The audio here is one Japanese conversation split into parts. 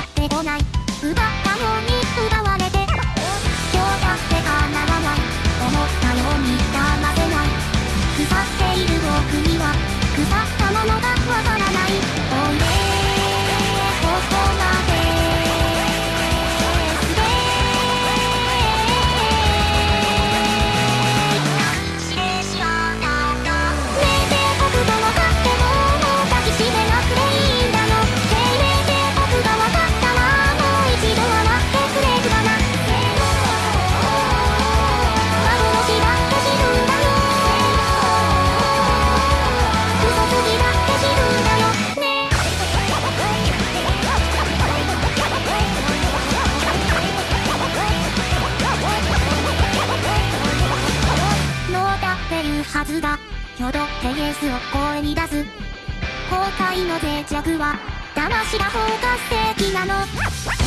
ってこない。奪ったのに奪われて。強だってかなわない。とケスを声に出す。崩壊の脆弱は魂が包括的なの。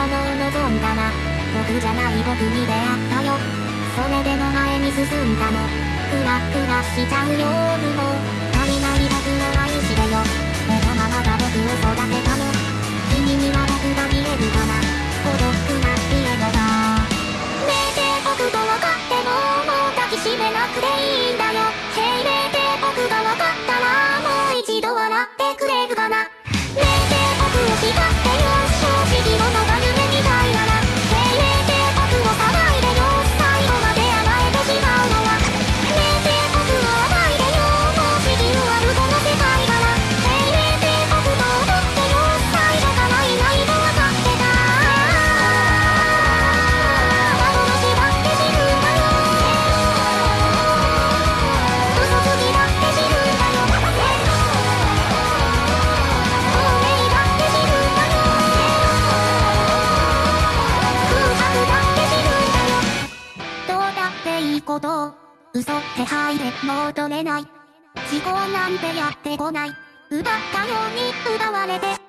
ものを望んだら僕じゃない僕に出会ったよ。それでも前に進んだの。クラクラしちゃうよも。う足りない僕を愛してよ。目のままが僕を育てたの。君には僕が見えるかな。孤独なピエロがねえ僕と分かってももう抱きしめなくていい嘘って入れもう取れない。思考なんてやってこない。奪ったように奪われて